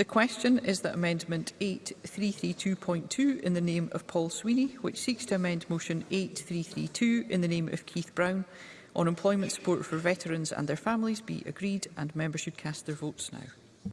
The question is that Amendment 8332.2 in the name of Paul Sweeney, which seeks to amend Motion 8332 in the name of Keith Brown, on employment support for veterans and their families be agreed and members should cast their votes now.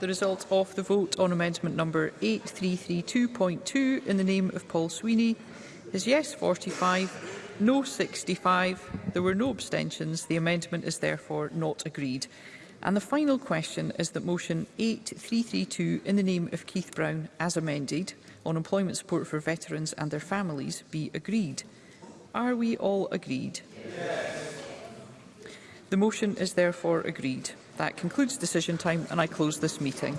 the result of the vote on amendment number 8332.2 in the name of Paul Sweeney is yes 45, no 65. There were no abstentions. The amendment is therefore not agreed. And the final question is that motion 8332 in the name of Keith Brown as amended on employment support for veterans and their families be agreed. Are we all agreed? Yes. The motion is therefore agreed. That concludes decision time and I close this meeting.